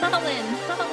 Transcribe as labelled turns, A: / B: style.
A: Mullen.